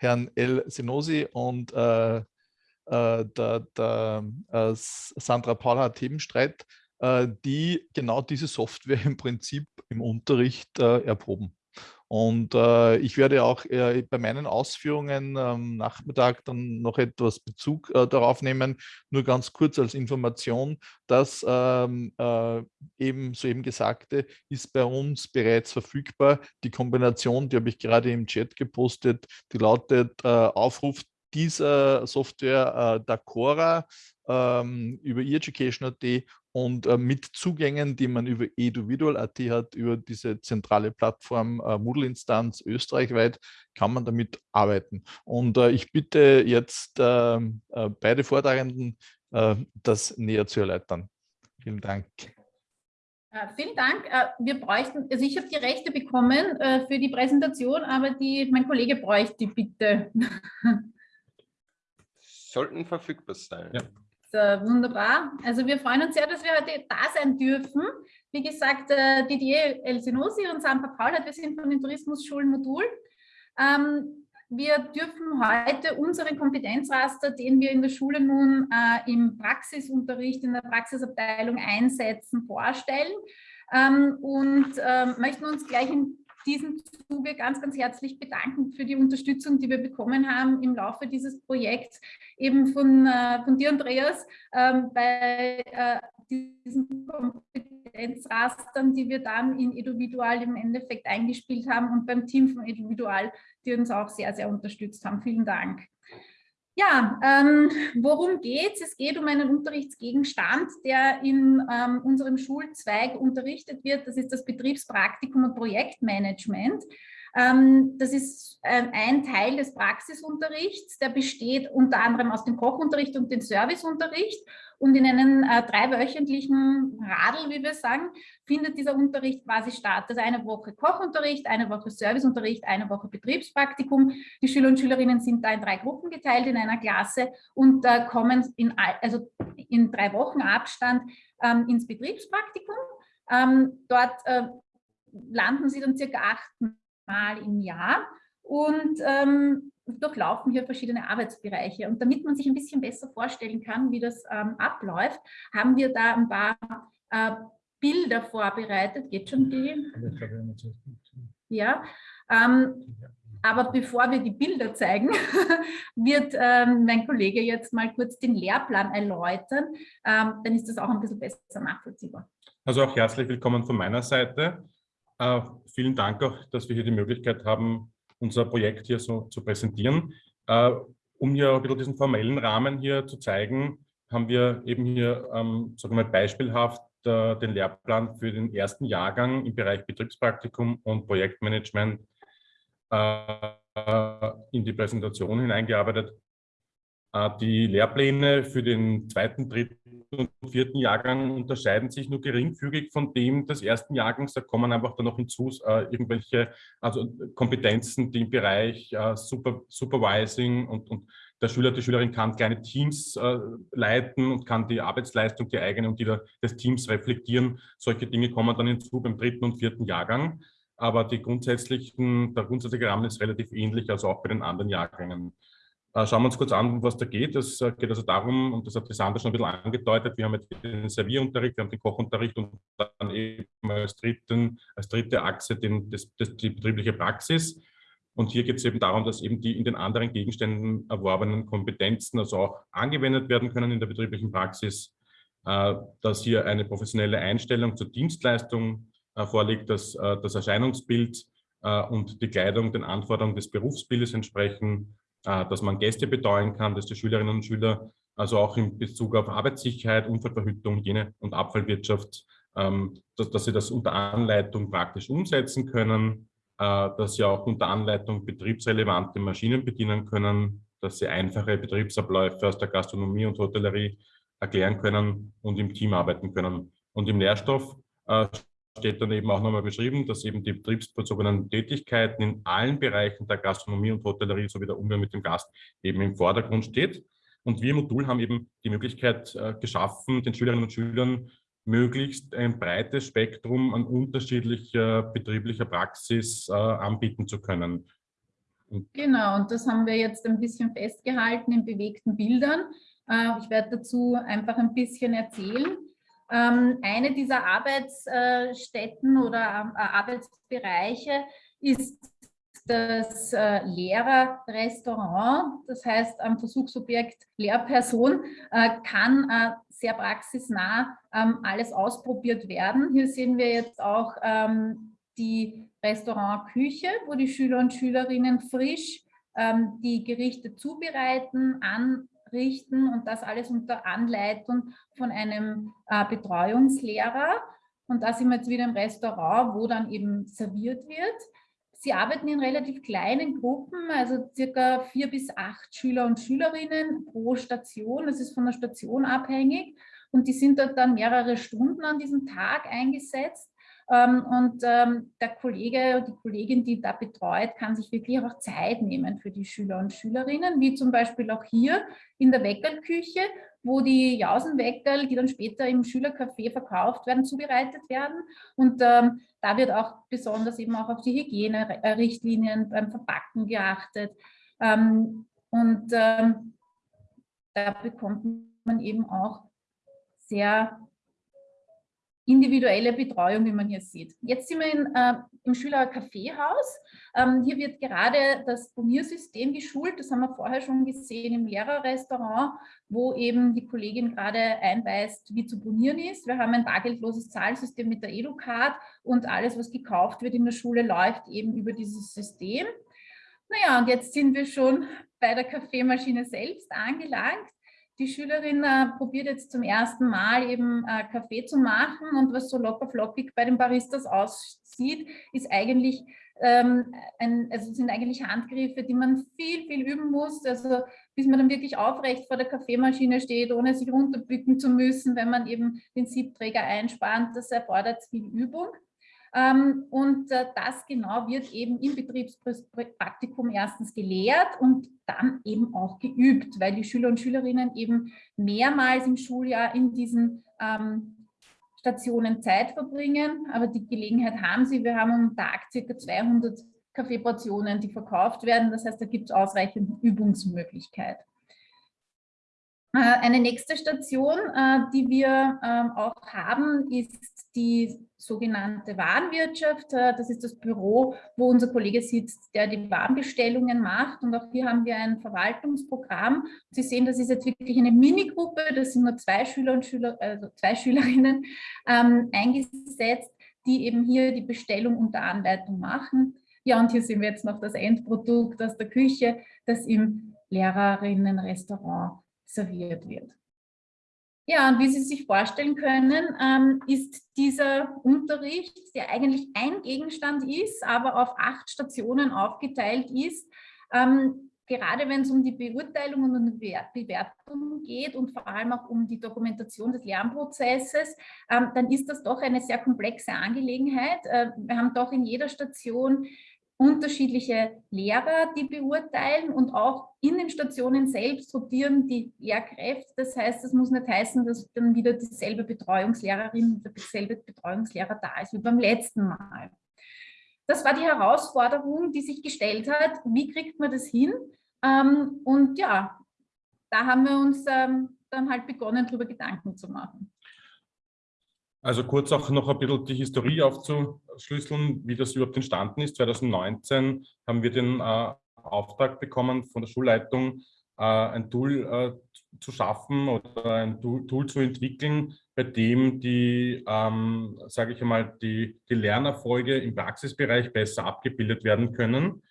Herrn El Senosi und äh, äh, der, der äh, Sandra Paula Themenstreit, äh, die genau diese Software im Prinzip im Unterricht erproben. Und äh, ich werde auch äh, bei meinen Ausführungen am Nachmittag dann noch etwas Bezug äh, darauf nehmen. Nur ganz kurz als Information, dass ähm, äh, eben soeben Gesagte ist bei uns bereits verfügbar. Die Kombination, die habe ich gerade im Chat gepostet, die lautet äh, Aufruf dieser Software äh, Dacora ähm, über eEducation.at und äh, mit Zugängen, die man über eduvidual.at hat, über diese zentrale Plattform äh, Moodle-Instanz österreichweit, kann man damit arbeiten. Und äh, ich bitte jetzt ähm, äh, beide Vortragenden, äh, das näher zu erläutern. Vielen Dank. Uh, vielen Dank. Wir bräuchten, also ich habe die Rechte bekommen für die Präsentation, aber die, mein Kollege bräuchte die bitte. Sollten verfügbar sein. Ja. So, wunderbar. Also wir freuen uns sehr, dass wir heute da sein dürfen. Wie gesagt, äh, Didier Elsinosi und Sampa Paulert, wir sind von den Tourismusschulen Modul. Ähm, wir dürfen heute unseren Kompetenzraster, den wir in der Schule nun äh, im Praxisunterricht, in der Praxisabteilung einsetzen, vorstellen ähm, und äh, möchten uns gleich in diesem Zuge ganz, ganz herzlich bedanken für die Unterstützung, die wir bekommen haben im Laufe dieses Projekts, eben von, äh, von dir, Andreas, ähm, bei äh, diesen Kompetenzrastern, die wir dann in Eduvidual im Endeffekt eingespielt haben und beim Team von Eduvidual, die uns auch sehr, sehr unterstützt haben. Vielen Dank. Ja, ähm, worum geht es? Es geht um einen Unterrichtsgegenstand, der in ähm, unserem Schulzweig unterrichtet wird. Das ist das Betriebspraktikum und Projektmanagement. Ähm, das ist äh, ein Teil des Praxisunterrichts, der besteht unter anderem aus dem Kochunterricht und dem Serviceunterricht. Und in einem äh, dreiwöchentlichen Radl, wie wir sagen, findet dieser Unterricht quasi statt. Also eine Woche Kochunterricht, eine Woche Serviceunterricht, eine Woche Betriebspraktikum. Die Schüler und Schülerinnen sind da in drei Gruppen geteilt in einer Klasse und äh, kommen in, also in drei Wochen Abstand ähm, ins Betriebspraktikum. Ähm, dort äh, landen sie dann circa acht Mal im Jahr und ähm, durchlaufen hier verschiedene Arbeitsbereiche. Und damit man sich ein bisschen besser vorstellen kann, wie das ähm, abläuft, haben wir da ein paar äh, Bilder vorbereitet. Geht schon die? Ja. Ähm, aber bevor wir die Bilder zeigen, wird ähm, mein Kollege jetzt mal kurz den Lehrplan erläutern. Ähm, dann ist das auch ein bisschen besser nachvollziehbar. Also auch herzlich willkommen von meiner Seite. Äh, vielen Dank auch, dass wir hier die Möglichkeit haben, unser Projekt hier so zu präsentieren. Äh, um hier ein bisschen diesen formellen Rahmen hier zu zeigen, haben wir eben hier, ähm, sagen wir mal, beispielhaft äh, den Lehrplan für den ersten Jahrgang im Bereich Betriebspraktikum und Projektmanagement äh, in die Präsentation hineingearbeitet. Äh, die Lehrpläne für den zweiten, dritten und vierten Jahrgang unterscheiden sich nur geringfügig von dem des ersten Jahrgangs. Da kommen einfach dann noch hinzu äh, irgendwelche also Kompetenzen, die im Bereich äh, Super, Supervising und, und der Schüler, die Schülerin kann kleine Teams äh, leiten und kann die Arbeitsleistung, die eigene und die der, des Teams reflektieren. Solche Dinge kommen dann hinzu beim dritten und vierten Jahrgang. Aber die grundsätzlichen, der grundsätzliche Rahmen ist relativ ähnlich, also auch bei den anderen Jahrgängen. Äh, schauen wir uns kurz an, was da geht. Es äh, geht also darum, und das hat die Sandra schon ein bisschen angedeutet, wir haben jetzt den Servierunterricht, wir haben den Kochunterricht und dann eben als, dritten, als dritte Achse den, das, das, die betriebliche Praxis. Und hier geht es eben darum, dass eben die in den anderen Gegenständen erworbenen Kompetenzen also auch angewendet werden können in der betrieblichen Praxis, äh, dass hier eine professionelle Einstellung zur Dienstleistung vorliegt, dass das Erscheinungsbild und die Kleidung den Anforderungen des Berufsbildes entsprechen, dass man Gäste betreuen kann, dass die Schülerinnen und Schüler also auch in Bezug auf Arbeitssicherheit, Unfallverhütung, Hygiene und Abfallwirtschaft, ähm, dass, dass sie das unter Anleitung praktisch umsetzen können, äh, dass sie auch unter Anleitung betriebsrelevante Maschinen bedienen können, dass sie einfache Betriebsabläufe aus der Gastronomie und Hotellerie erklären können und im Team arbeiten können. Und im Lehrstoff äh, steht dann eben auch nochmal beschrieben, dass eben die betriebsbezogenen Tätigkeiten in allen Bereichen der Gastronomie und Hotellerie sowie der Umgang mit dem Gast eben im Vordergrund steht. Und wir im Modul haben eben die Möglichkeit äh, geschaffen, den Schülerinnen und Schülern möglichst ein breites Spektrum an unterschiedlicher betrieblicher Praxis äh, anbieten zu können. Genau, und das haben wir jetzt ein bisschen festgehalten in bewegten Bildern. Äh, ich werde dazu einfach ein bisschen erzählen. Ähm, eine dieser Arbeitsstätten oder äh, Arbeitsbereiche ist das äh, Lehrerrestaurant, das heißt am Versuchsobjekt Lehrperson, kann sehr praxisnah ähm, alles ausprobiert werden. Hier sehen wir jetzt auch ähm, die Restaurantküche, wo die Schüler und Schülerinnen frisch die Gerichte zubereiten, an richten und das alles unter Anleitung von einem äh, Betreuungslehrer. Und da sind wir jetzt wieder im Restaurant, wo dann eben serviert wird. Sie arbeiten in relativ kleinen Gruppen, also circa vier bis acht Schüler und Schülerinnen pro Station. Das ist von der Station abhängig. Und die sind dort dann mehrere Stunden an diesem Tag eingesetzt. Ähm, und ähm, der Kollege oder die Kollegin, die da betreut, kann sich wirklich auch Zeit nehmen für die Schüler und Schülerinnen, wie zum Beispiel auch hier in der Weckerlküche, wo die Jausenweckerl, die dann später im Schülercafé verkauft werden, zubereitet werden. Und ähm, da wird auch besonders eben auch auf die Hygienerichtlinien beim Verpacken geachtet. Ähm, und ähm, da bekommt man eben auch sehr individuelle Betreuung, wie man hier sieht. Jetzt sind wir in, äh, im Schülerkaffeehaus. Ähm, hier wird gerade das Boniersystem geschult. Das haben wir vorher schon gesehen im Lehrerrestaurant, wo eben die Kollegin gerade einweist, wie zu bonieren ist. Wir haben ein bargeldloses Zahlsystem mit der EduCard und alles, was gekauft wird in der Schule, läuft eben über dieses System. Naja, und jetzt sind wir schon bei der Kaffeemaschine selbst angelangt die Schülerin äh, probiert jetzt zum ersten Mal eben äh, Kaffee zu machen und was so locker flockig bei den Baristas aussieht, ist eigentlich ähm, ein, also sind eigentlich Handgriffe, die man viel, viel üben muss, also bis man dann wirklich aufrecht vor der Kaffeemaschine steht, ohne sich runterbücken zu müssen, wenn man eben den Siebträger einspannt, das erfordert viel Übung. Ähm, und äh, das genau wird eben im Betriebspraktikum erstens gelehrt und dann eben auch geübt, weil die Schüler und Schülerinnen eben mehrmals im Schuljahr in diesen ähm, Stationen Zeit verbringen. Aber die Gelegenheit haben sie. Wir haben am Tag ca. 200 Kaffeeportionen, die verkauft werden. Das heißt, da gibt es ausreichend Übungsmöglichkeit. Äh, eine nächste Station, äh, die wir ähm, auch haben, ist die sogenannte Warenwirtschaft. Äh, das ist das Büro, wo unser Kollege sitzt, der die Warenbestellungen macht. Und auch hier haben wir ein Verwaltungsprogramm. Sie sehen, das ist jetzt wirklich eine Minigruppe. Das sind nur zwei Schüler und Schüler, also zwei Schülerinnen ähm, eingesetzt, die eben hier die Bestellung unter Anleitung machen. Ja, und hier sehen wir jetzt noch das Endprodukt aus der Küche, das im Lehrerinnenrestaurant serviert wird. Ja, und wie Sie sich vorstellen können, ähm, ist dieser Unterricht, der eigentlich ein Gegenstand ist, aber auf acht Stationen aufgeteilt ist, ähm, gerade wenn es um die Beurteilung und um die Bewertung geht und vor allem auch um die Dokumentation des Lernprozesses, ähm, dann ist das doch eine sehr komplexe Angelegenheit. Äh, wir haben doch in jeder Station unterschiedliche Lehrer, die beurteilen und auch in den Stationen selbst rotieren die Lehrkräfte. Das heißt, es muss nicht heißen, dass dann wieder dieselbe Betreuungslehrerin oder dieselbe Betreuungslehrer da ist wie beim letzten Mal. Das war die Herausforderung, die sich gestellt hat. Wie kriegt man das hin? Ähm, und ja, da haben wir uns ähm, dann halt begonnen, darüber Gedanken zu machen. Also kurz auch noch ein bisschen die Historie aufzuschlüsseln, wie das überhaupt entstanden ist. 2019 haben wir den äh, Auftrag bekommen von der Schulleitung, äh, ein Tool äh, zu schaffen oder ein Tool, Tool, zu entwickeln, bei dem die, ähm, sage ich einmal, die, die Lernerfolge im Praxisbereich besser abgebildet werden können.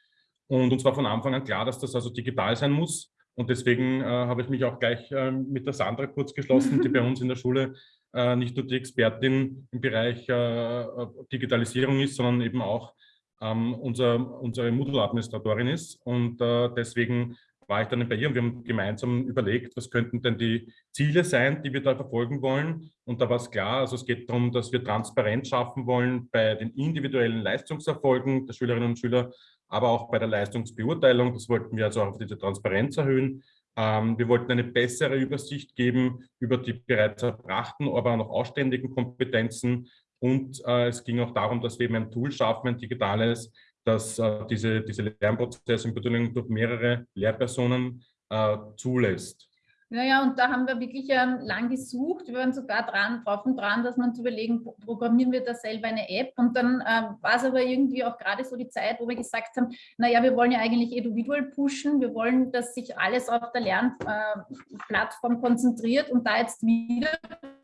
Und uns war von Anfang an klar, dass das also digital sein muss. Und deswegen äh, habe ich mich auch gleich äh, mit der Sandra kurz geschlossen, die bei uns in der Schule nicht nur die Expertin im Bereich äh, Digitalisierung ist, sondern eben auch ähm, unser, unsere Moodle-Administratorin ist. Und äh, deswegen war ich dann bei ihr und wir haben gemeinsam überlegt, was könnten denn die Ziele sein, die wir da verfolgen wollen. Und da war es klar, also es geht darum, dass wir Transparenz schaffen wollen bei den individuellen Leistungserfolgen der Schülerinnen und Schüler, aber auch bei der Leistungsbeurteilung. Das wollten wir also auch auf diese Transparenz erhöhen. Ähm, wir wollten eine bessere Übersicht geben über die bereits erbrachten, aber auch noch ausständigen Kompetenzen. Und äh, es ging auch darum, dass wir eben ein Tool schaffen, ein digitales, dass äh, diese, diese Lernprozessumbeteiligung durch mehrere Lehrpersonen äh, zulässt. Naja, und da haben wir wirklich ähm, lang gesucht. Wir waren sogar dran, drauf und dran, dass man zu überlegen, programmieren wir da selber eine App. Und dann ähm, war es aber irgendwie auch gerade so die Zeit, wo wir gesagt haben, naja, wir wollen ja eigentlich individuell pushen. Wir wollen, dass sich alles auf der Lernplattform äh, konzentriert und da jetzt wieder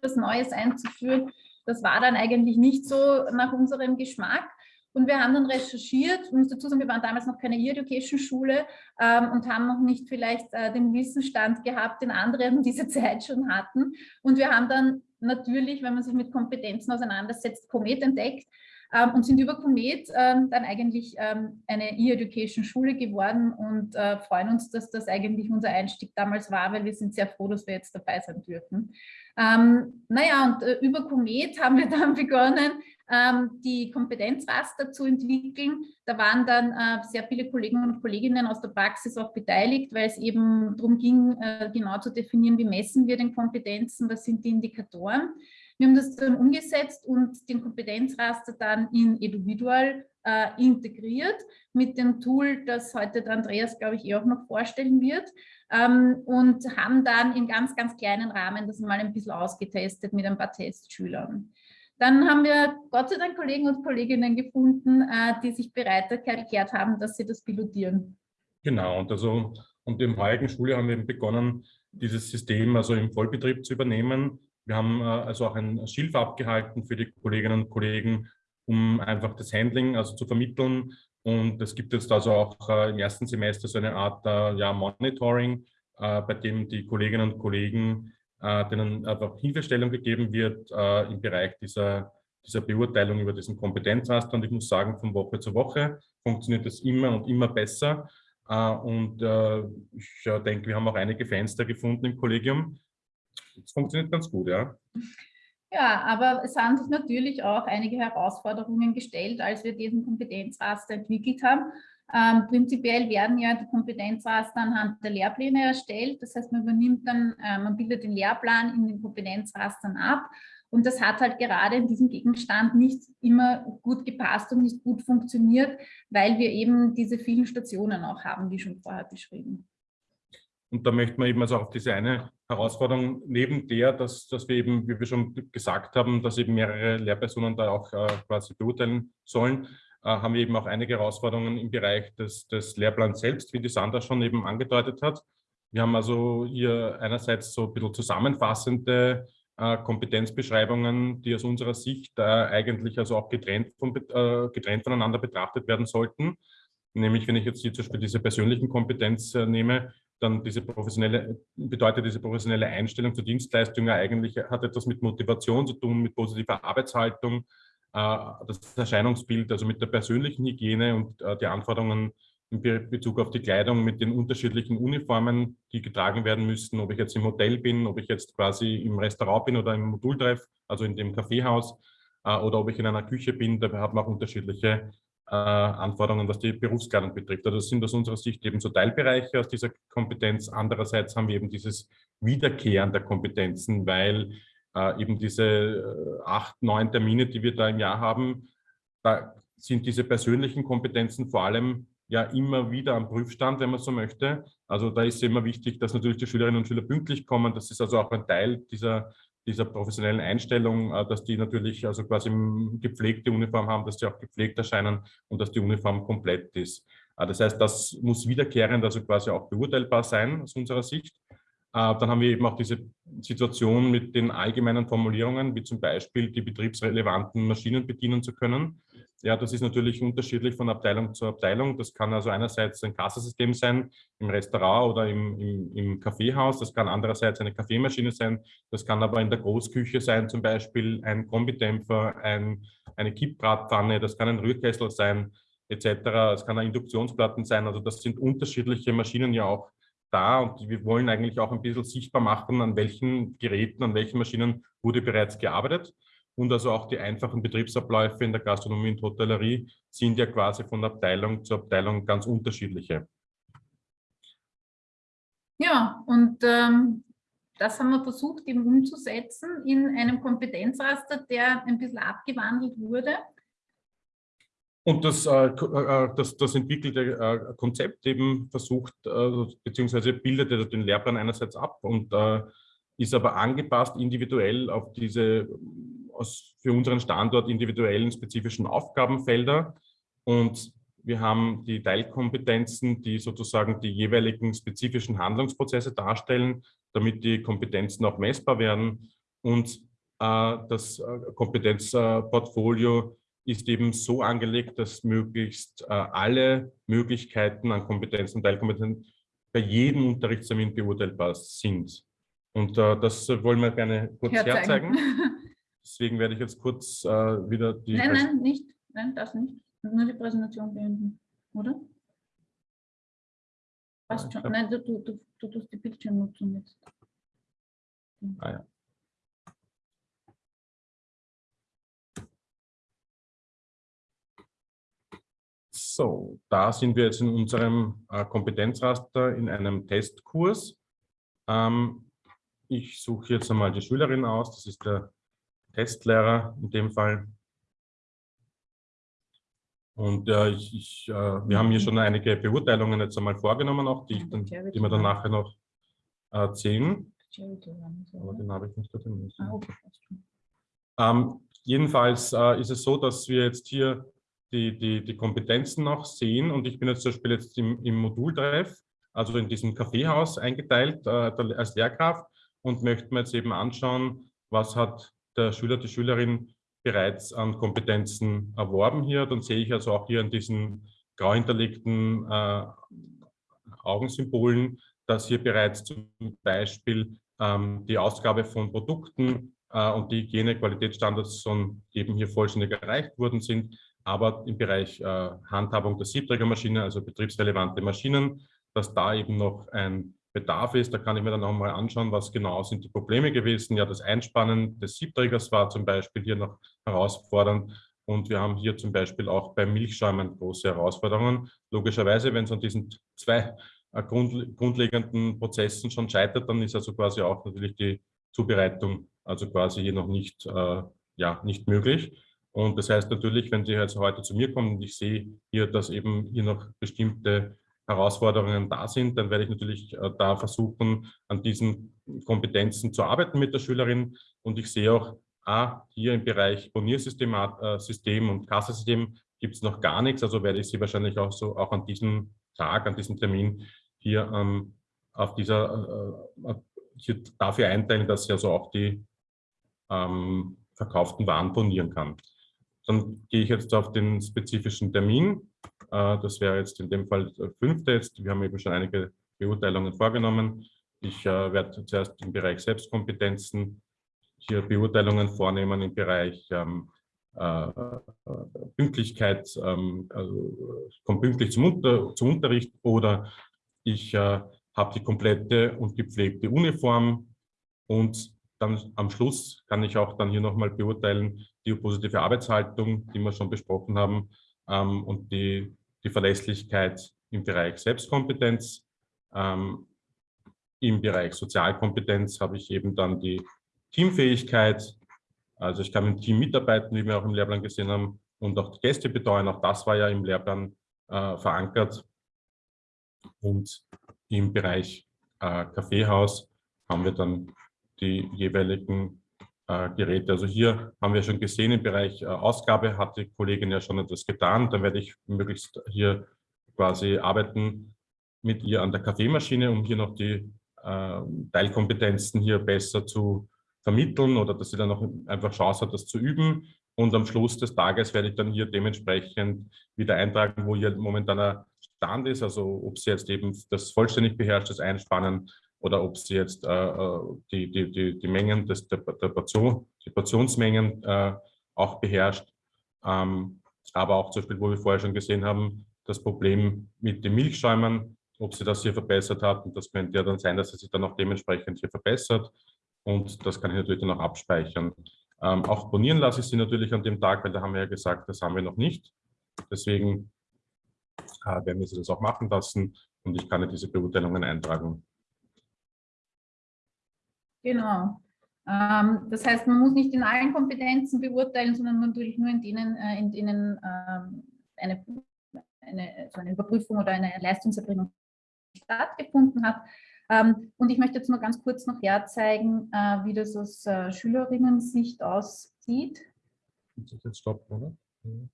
was Neues einzuführen, das war dann eigentlich nicht so nach unserem Geschmack. Und wir haben dann recherchiert, ich muss dazu sagen, wir waren damals noch keine E-Education-Schule ähm, und haben noch nicht vielleicht äh, den Wissensstand gehabt, den andere diese Zeit schon hatten. Und wir haben dann natürlich, wenn man sich mit Kompetenzen auseinandersetzt, Comet entdeckt ähm, und sind über Comet ähm, dann eigentlich ähm, eine E-Education-Schule geworden und äh, freuen uns, dass das eigentlich unser Einstieg damals war, weil wir sind sehr froh, dass wir jetzt dabei sein dürfen. Ähm, naja, und äh, über Comet haben wir dann begonnen, ähm, die Kompetenzraster zu entwickeln. Da waren dann äh, sehr viele Kolleginnen und Kolleginnen aus der Praxis auch beteiligt, weil es eben darum ging, äh, genau zu definieren, wie messen wir den Kompetenzen, was sind die Indikatoren. Wir haben das dann umgesetzt und den Kompetenzraster dann in Individual äh, integriert mit dem Tool, das heute der Andreas, glaube ich, eh auch noch vorstellen wird ähm, und haben dann in ganz, ganz kleinen Rahmen das mal ein bisschen ausgetestet mit ein paar Testschülern. Dann haben wir Gott sei Dank Kollegen und Kolleginnen gefunden, äh, die sich bereit erklärt haben, dass sie das pilotieren. Genau, und also und im heutigen Schule haben wir begonnen, dieses System also im Vollbetrieb zu übernehmen. Wir haben äh, also auch ein Schilf abgehalten für die Kolleginnen und Kollegen, um einfach das Handling also zu vermitteln. Und es gibt jetzt also auch äh, im ersten Semester so eine Art ja, Monitoring, bei dem die Kolleginnen und Kollegen denen einfach Hilfestellung gegeben wird äh, im Bereich dieser, dieser Beurteilung über diesen Kompetenzraster. Und ich muss sagen, von Woche zu Woche funktioniert das immer und immer besser. Äh, und äh, ich denke, wir haben auch einige Fenster gefunden im Kollegium. Es funktioniert ganz gut, ja. Ja, aber es haben sich natürlich auch einige Herausforderungen gestellt, als wir diesen Kompetenzraster entwickelt haben. Ähm, prinzipiell werden ja die Kompetenzraster anhand der Lehrpläne erstellt. Das heißt, man übernimmt dann, äh, man bildet den Lehrplan in den Kompetenzrastern ab. Und das hat halt gerade in diesem Gegenstand nicht immer gut gepasst und nicht gut funktioniert, weil wir eben diese vielen Stationen auch haben, wie schon vorher beschrieben. Und da möchte man eben also auch diese eine Herausforderung neben der, dass, dass wir eben, wie wir schon gesagt haben, dass eben mehrere Lehrpersonen da auch äh, quasi beurteilen sollen, äh, haben wir eben auch einige Herausforderungen im Bereich des, des Lehrplans selbst, wie die Sandra schon eben angedeutet hat. Wir haben also hier einerseits so ein bisschen zusammenfassende äh, Kompetenzbeschreibungen, die aus unserer Sicht äh, eigentlich also auch getrennt, von, äh, getrennt voneinander betrachtet werden sollten. Nämlich, wenn ich jetzt hier zum Beispiel diese persönlichen Kompetenz äh, nehme, dann diese professionelle, bedeutet diese professionelle Einstellung zur Dienstleistung ja eigentlich, hat etwas mit Motivation zu tun, mit positiver Arbeitshaltung, äh, das Erscheinungsbild, also mit der persönlichen Hygiene und äh, die Anforderungen in Bezug auf die Kleidung mit den unterschiedlichen Uniformen, die getragen werden müssen, ob ich jetzt im Hotel bin, ob ich jetzt quasi im Restaurant bin oder im Modultreff, also in dem Kaffeehaus, äh, oder ob ich in einer Küche bin, da haben wir auch unterschiedliche Anforderungen, was die Berufskleidung betrifft. Das sind aus unserer Sicht eben so Teilbereiche aus dieser Kompetenz. Andererseits haben wir eben dieses Wiederkehren der Kompetenzen, weil äh, eben diese äh, acht, neun Termine, die wir da im Jahr haben, da sind diese persönlichen Kompetenzen vor allem ja immer wieder am Prüfstand, wenn man so möchte. Also da ist immer wichtig, dass natürlich die Schülerinnen und Schüler pünktlich kommen. Das ist also auch ein Teil dieser, dieser professionellen Einstellung, äh, dass die natürlich also quasi gepflegte Uniform haben, dass sie auch gepflegt erscheinen und dass die Uniform komplett ist. Äh, das heißt, das muss wiederkehrend also quasi auch beurteilbar sein aus unserer Sicht. Äh, dann haben wir eben auch diese Situation mit den allgemeinen Formulierungen, wie zum Beispiel die betriebsrelevanten Maschinen bedienen zu können. Ja, das ist natürlich unterschiedlich von Abteilung zu Abteilung. Das kann also einerseits ein Kassensystem sein im Restaurant oder im, im, im Kaffeehaus. Das kann andererseits eine Kaffeemaschine sein. Das kann aber in der Großküche sein, zum Beispiel ein Kombidämpfer, ein, eine Kippbratpfanne. Das kann ein Rührkessel sein, etc. Es kann ein Induktionsplatten sein. Also das sind unterschiedliche Maschinen ja auch da und wir wollen eigentlich auch ein bisschen sichtbar machen, an welchen Geräten, an welchen Maschinen wurde bereits gearbeitet. Und also auch die einfachen Betriebsabläufe in der Gastronomie und Hotellerie sind ja quasi von Abteilung zu Abteilung ganz unterschiedliche. Ja, und ähm, das haben wir versucht eben umzusetzen in einem Kompetenzraster, der ein bisschen abgewandelt wurde. Und das, äh, äh, das, das entwickelte äh, Konzept eben versucht, beziehungsweise bildet den Lehrplan einerseits ab und ist aber angepasst individuell auf diese aus, für unseren Standort individuellen spezifischen Aufgabenfelder. Und wir haben die Teilkompetenzen, die sozusagen die jeweiligen spezifischen Handlungsprozesse darstellen, damit die Kompetenzen auch messbar werden. Und äh, das Kompetenzportfolio ist eben so angelegt, dass möglichst äh, alle Möglichkeiten an Kompetenzen und Teilkompetenzen bei jedem Unterrichtstermin beurteilbar sind. Und äh, das wollen wir gerne kurz herzeigen. herzeigen. Deswegen werde ich jetzt kurz äh, wieder die... Nein, nein, nicht. Nein, das nicht. Nur die Präsentation beenden, oder? Passt schon. Nein, du, du, du, du tust die Bildschirmnutzung jetzt. Ah ja. So, da sind wir jetzt in unserem äh, Kompetenzraster in einem Testkurs. Ähm, ich suche jetzt einmal die Schülerin aus, das ist der Testlehrer in dem Fall. Und äh, ich, ich, äh, wir haben hier schon einige Beurteilungen jetzt einmal vorgenommen, auch die, dann, die wir dann nachher noch äh, sehen. Aber den habe ich nicht da drin. Ähm, jedenfalls äh, ist es so, dass wir jetzt hier die, die, die Kompetenzen noch sehen. Und ich bin jetzt zum Beispiel jetzt im, im Modultreff, also in diesem Kaffeehaus eingeteilt äh, als Lehrkraft und möchte mir jetzt eben anschauen, was hat der Schüler, die Schülerin bereits an Kompetenzen erworben hier. Dann sehe ich also auch hier an diesen grau hinterlegten äh, Augensymbolen, dass hier bereits zum Beispiel ähm, die Ausgabe von Produkten äh, und die Hygienequalitätsstandards schon eben hier vollständig erreicht worden sind aber im Bereich äh, Handhabung der Siebträgermaschine, also betriebsrelevante Maschinen, dass da eben noch ein Bedarf ist. Da kann ich mir dann noch mal anschauen, was genau sind die Probleme gewesen. Ja, das Einspannen des Siebträgers war zum Beispiel hier noch herausfordernd. Und wir haben hier zum Beispiel auch bei Milchschäumen große Herausforderungen. Logischerweise, wenn es an diesen zwei äh, grund, grundlegenden Prozessen schon scheitert, dann ist also quasi auch natürlich die Zubereitung also quasi hier noch nicht, äh, ja, nicht möglich. Und das heißt natürlich, wenn Sie jetzt heute zu mir kommen und ich sehe hier, dass eben hier noch bestimmte Herausforderungen da sind, dann werde ich natürlich äh, da versuchen, an diesen Kompetenzen zu arbeiten mit der Schülerin. Und ich sehe auch, ah, hier im Bereich Boniersystem äh, und Kassensystem gibt es noch gar nichts. Also werde ich Sie wahrscheinlich auch so auch an diesem Tag, an diesem Termin hier ähm, auf dieser, äh, äh hier dafür einteilen, dass sie also auch die ähm, verkauften Waren bonieren kann. Dann gehe ich jetzt auf den spezifischen Termin. Äh, das wäre jetzt in dem Fall der fünfte jetzt. Wir haben eben schon einige Beurteilungen vorgenommen. Ich äh, werde zuerst im Bereich Selbstkompetenzen hier Beurteilungen vornehmen im Bereich ähm, äh, Pünktlichkeit, ähm, also komme pünktlich zum, Unter zum, Unterricht oder ich äh, habe die komplette und gepflegte Uniform und dann am Schluss kann ich auch dann hier nochmal beurteilen, die positive Arbeitshaltung, die wir schon besprochen haben, ähm, und die, die Verlässlichkeit im Bereich Selbstkompetenz. Ähm, Im Bereich Sozialkompetenz habe ich eben dann die Teamfähigkeit. Also ich kann im Team mitarbeiten, wie wir auch im Lehrplan gesehen haben, und auch die Gäste betreuen. Auch das war ja im Lehrplan äh, verankert. Und im Bereich äh, Kaffeehaus haben wir dann die jeweiligen Geräte. Also hier haben wir schon gesehen, im Bereich äh, Ausgabe hat die Kollegin ja schon etwas getan. Dann werde ich möglichst hier quasi arbeiten mit ihr an der Kaffeemaschine, um hier noch die äh, Teilkompetenzen hier besser zu vermitteln oder dass sie dann noch einfach Chance hat, das zu üben. Und am Schluss des Tages werde ich dann hier dementsprechend wieder eintragen, wo hier momentan ein Stand ist, also ob sie jetzt eben das vollständig beherrscht, das Einspannen oder ob sie jetzt äh, äh, die, die, die, die Mengen des, der, der Portion, die Portionsmengen äh, auch beherrscht. Ähm, aber auch zum Beispiel, wo wir vorher schon gesehen haben, das Problem mit den Milchschäumern, ob sie das hier verbessert hat. Und das könnte ja dann sein, dass sie sich dann auch dementsprechend hier verbessert. Und das kann ich natürlich dann auch abspeichern. Ähm, auch bonieren lasse ich sie natürlich an dem Tag, weil da haben wir ja gesagt, das haben wir noch nicht. Deswegen äh, werden wir sie das auch machen lassen und ich kann ja diese Beurteilungen eintragen. Genau. Ähm, das heißt, man muss nicht in allen Kompetenzen beurteilen, sondern natürlich nur in denen, äh, in denen ähm, eine, eine, so eine Überprüfung oder eine Leistungserbringung stattgefunden hat. Ähm, und ich möchte jetzt noch ganz kurz noch herzeigen, äh, wie das aus äh, Schülerinnen-Sicht aussieht. Jetzt stoppen, oder? Mhm.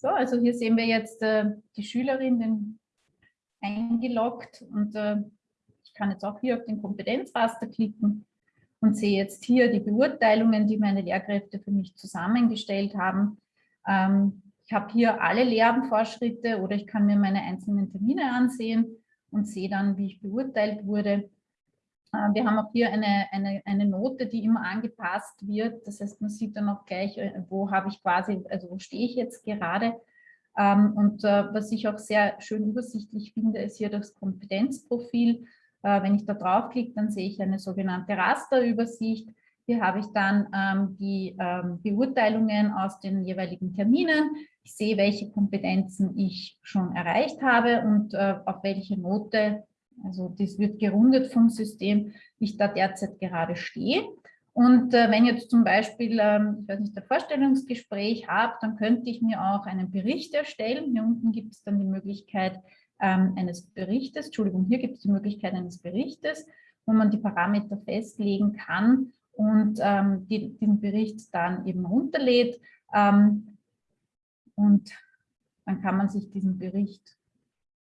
So, also hier sehen wir jetzt äh, die Schülerin den eingeloggt und äh, ich kann jetzt auch hier auf den Kompetenzraster klicken und sehe jetzt hier die Beurteilungen, die meine Lehrkräfte für mich zusammengestellt haben. Ähm, ich habe hier alle Lehrenvorschritte oder ich kann mir meine einzelnen Termine ansehen und sehe dann, wie ich beurteilt wurde. Äh, wir haben auch hier eine, eine, eine Note, die immer angepasst wird. Das heißt, man sieht dann auch gleich, äh, wo habe ich quasi, also wo stehe ich jetzt gerade. Ähm, und äh, was ich auch sehr schön übersichtlich finde, ist hier das Kompetenzprofil. Wenn ich da draufklicke, dann sehe ich eine sogenannte Rasterübersicht. Hier habe ich dann ähm, die ähm, Beurteilungen aus den jeweiligen Terminen. Ich sehe, welche Kompetenzen ich schon erreicht habe und auf welche Note also das wird gerundet vom System, ich da derzeit gerade stehe. Und äh, wenn jetzt zum Beispiel, ähm, ich weiß nicht, ein Vorstellungsgespräch habe, dann könnte ich mir auch einen Bericht erstellen. Hier unten gibt es dann die Möglichkeit ähm, eines Berichtes, Entschuldigung, hier gibt es die Möglichkeit eines Berichtes, wo man die Parameter festlegen kann und ähm, die, den Bericht dann eben runterlädt. Ähm, und dann kann man sich diesen Bericht,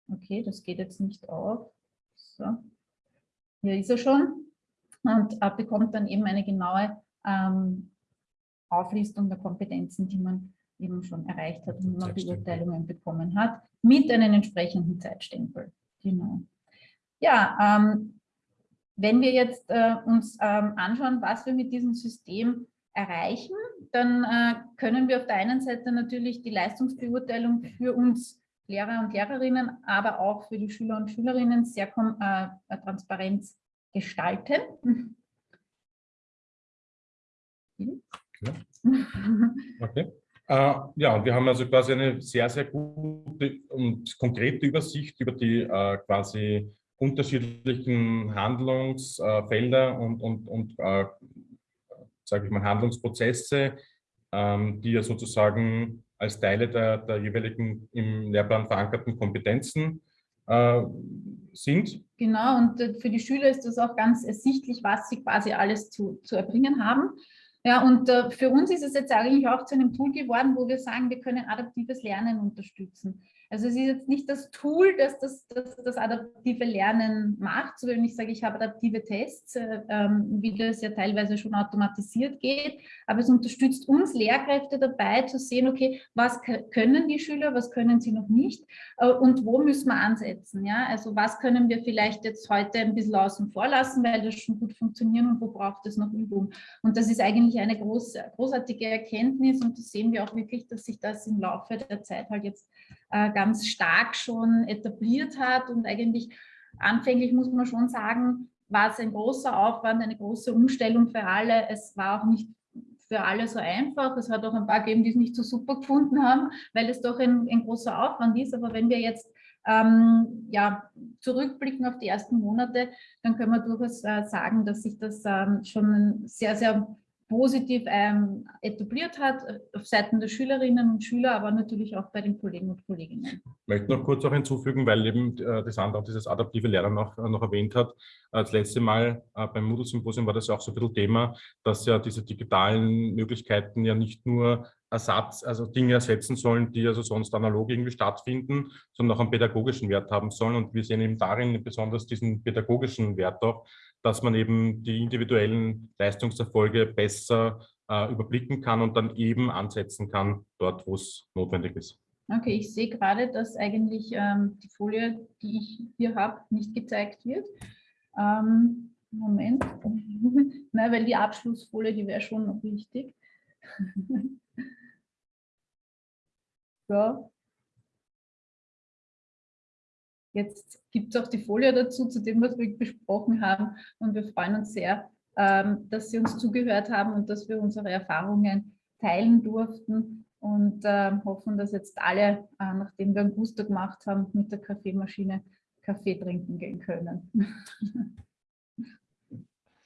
okay, das geht jetzt nicht auf, so. Hier ist er schon und äh, bekommt dann eben eine genaue ähm, Auflistung der Kompetenzen, die man eben schon erreicht hat und man Beurteilungen bekommen hat, mit einem entsprechenden Zeitstempel. Genau. Ja, ähm, wenn wir jetzt äh, uns ähm, anschauen, was wir mit diesem System erreichen, dann äh, können wir auf der einen Seite natürlich die Leistungsbeurteilung für uns Lehrer und Lehrerinnen, aber auch für die Schüler und Schülerinnen sehr äh, transparent gestalten. Ja. Okay. Äh, ja, und wir haben also quasi eine sehr, sehr gute und konkrete Übersicht über die äh, quasi unterschiedlichen Handlungsfelder und, und, und äh, sage ich mal, Handlungsprozesse, ähm, die ja sozusagen als Teile der, der jeweiligen im Lehrplan verankerten Kompetenzen äh, sind. Genau, und äh, für die Schüler ist das auch ganz ersichtlich, was sie quasi alles zu, zu erbringen haben. Ja, und äh, für uns ist es jetzt eigentlich auch zu einem Tool geworden, wo wir sagen, wir können adaptives Lernen unterstützen. Also es ist jetzt nicht das Tool, das das, das, das adaptive Lernen macht, so wenn ich sage, ich habe adaptive Tests, äh, ähm, wie das ja teilweise schon automatisiert geht, aber es unterstützt uns Lehrkräfte dabei zu sehen, okay, was können die Schüler, was können sie noch nicht äh, und wo müssen wir ansetzen. Ja? Also was können wir vielleicht jetzt heute ein bisschen außen vor lassen, weil das schon gut funktioniert und wo braucht es noch Übung. Und das ist eigentlich eine groß, großartige Erkenntnis und das sehen wir auch wirklich, dass sich das im Laufe der Zeit halt jetzt äh, ganz stark schon etabliert hat und eigentlich anfänglich muss man schon sagen, war es ein großer Aufwand, eine große Umstellung für alle. Es war auch nicht für alle so einfach. Es hat auch ein paar gegeben, die es nicht so super gefunden haben, weil es doch ein, ein großer Aufwand ist. Aber wenn wir jetzt ähm, ja, zurückblicken auf die ersten Monate, dann können wir durchaus äh, sagen, dass sich das ähm, schon sehr, sehr positiv ähm, etabliert hat, auf Seiten der Schülerinnen und Schüler, aber natürlich auch bei den Kollegen und Kolleginnen. Ich möchte noch kurz auch hinzufügen, weil eben äh, das andere dieses adaptive Lernen noch, äh, noch erwähnt hat. Das letzte Mal äh, beim Moodle-Symposium war das auch so ein bisschen Thema, dass ja diese digitalen Möglichkeiten ja nicht nur Ersatz, also Dinge ersetzen sollen, die also sonst analog irgendwie stattfinden, sondern auch einen pädagogischen Wert haben sollen. Und wir sehen eben darin besonders diesen pädagogischen Wert auch, dass man eben die individuellen Leistungserfolge besser äh, überblicken kann und dann eben ansetzen kann, dort, wo es notwendig ist. Okay, ich sehe gerade, dass eigentlich ähm, die Folie, die ich hier habe, nicht gezeigt wird. Ähm, Moment, Na, weil die Abschlussfolie, die wäre schon noch wichtig. so, Jetzt gibt es auch die Folie dazu, zu dem, was wir besprochen haben. Und wir freuen uns sehr, ähm, dass Sie uns zugehört haben und dass wir unsere Erfahrungen teilen durften. und äh, hoffen, dass jetzt alle, äh, nachdem wir einen Booster gemacht haben, mit der Kaffeemaschine Kaffee trinken gehen können.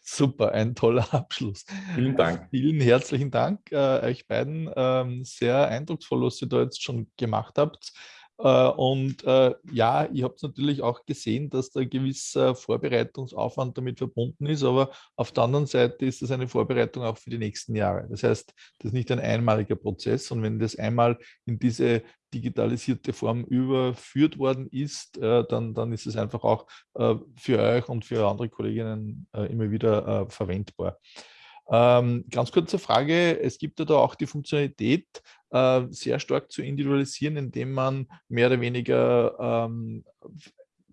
Super, ein toller Abschluss. Vielen Dank. Vielen herzlichen Dank äh, euch beiden. Ähm, sehr eindrucksvoll, was ihr da jetzt schon gemacht habt. Äh, und äh, ja, ihr habt natürlich auch gesehen, dass da ein gewisser Vorbereitungsaufwand damit verbunden ist, aber auf der anderen Seite ist das eine Vorbereitung auch für die nächsten Jahre. Das heißt, das ist nicht ein einmaliger Prozess und wenn das einmal in diese digitalisierte Form überführt worden ist, äh, dann, dann ist es einfach auch für euch und für andere Kolleginnen immer wieder verwendbar. Ähm, ganz kurze Frage, es gibt ja da auch die Funktionalität, äh, sehr stark zu individualisieren, indem man mehr oder weniger ähm,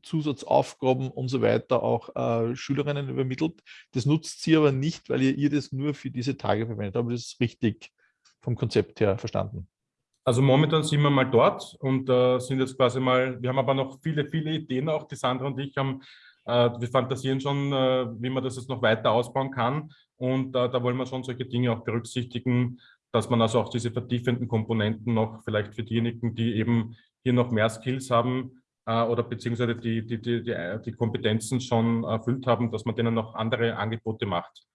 Zusatzaufgaben und so weiter auch äh, Schülerinnen übermittelt. Das nutzt sie aber nicht, weil ihr, ihr das nur für diese Tage verwendet. Aber das ist richtig vom Konzept her verstanden. Also momentan sind wir mal dort und äh, sind jetzt quasi mal, wir haben aber noch viele, viele Ideen auch, die Sandra und ich haben, äh, wir fantasieren schon, äh, wie man das jetzt noch weiter ausbauen kann. Und äh, da wollen wir schon solche Dinge auch berücksichtigen, dass man also auch diese vertiefenden Komponenten noch vielleicht für diejenigen, die eben hier noch mehr Skills haben äh, oder beziehungsweise die, die, die, die, Kompetenzen schon erfüllt haben, dass man denen noch andere Angebote macht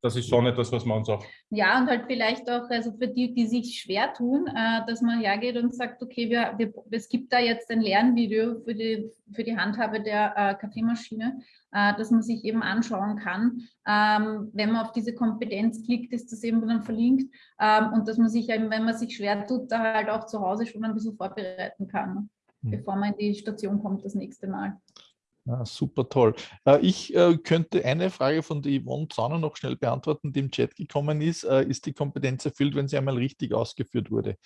das ist schon etwas, was man uns auch... Ja, und halt vielleicht auch, also für die, die sich schwer tun, äh, dass man hergeht und sagt, okay, wir, wir, es gibt da jetzt ein Lernvideo für die, für die Handhabe der äh, Kaffeemaschine, äh, dass man sich eben anschauen kann. Ähm, wenn man auf diese Kompetenz klickt, ist das eben dann verlinkt ähm, und dass man sich eben, wenn man sich schwer tut, da halt auch zu Hause schon ein bisschen vorbereiten kann, mhm. bevor man in die Station kommt das nächste Mal. Ja, super toll. Äh, ich äh, könnte eine Frage von der Yvonne Zahner noch schnell beantworten, die im Chat gekommen ist. Äh, ist die Kompetenz erfüllt, wenn sie einmal richtig ausgeführt wurde?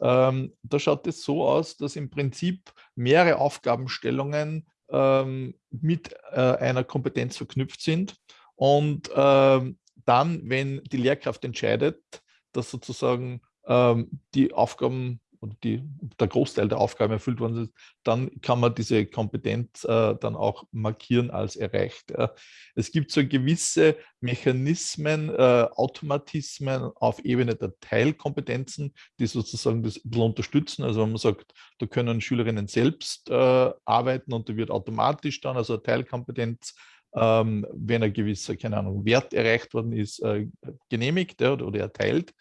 Ähm, da schaut es so aus, dass im Prinzip mehrere Aufgabenstellungen ähm, mit einer Kompetenz verknüpft sind. Und ähm, dann, wenn die Lehrkraft entscheidet, dass sozusagen die Aufgaben oder die, der Großteil der Aufgaben erfüllt worden ist, dann kann man diese Kompetenz äh, dann auch markieren als erreicht. Ja. Es gibt so gewisse Mechanismen, äh, Automatismen auf Ebene der Teilkompetenzen, die sozusagen das unterstützen. Also wenn man sagt, da können Schülerinnen selbst äh, arbeiten und da wird automatisch dann, also Teilkompetenz, ähm, wenn ein gewisser, keine Ahnung, Wert erreicht worden ist, äh, genehmigt ja, oder erteilt.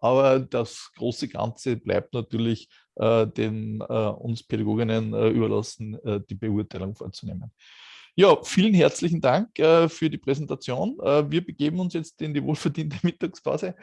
Aber das große Ganze bleibt natürlich äh, den, äh, uns Pädagoginnen äh, überlassen, äh, die Beurteilung vorzunehmen. Ja, vielen herzlichen Dank äh, für die Präsentation. Äh, wir begeben uns jetzt in die wohlverdiente Mittagspause.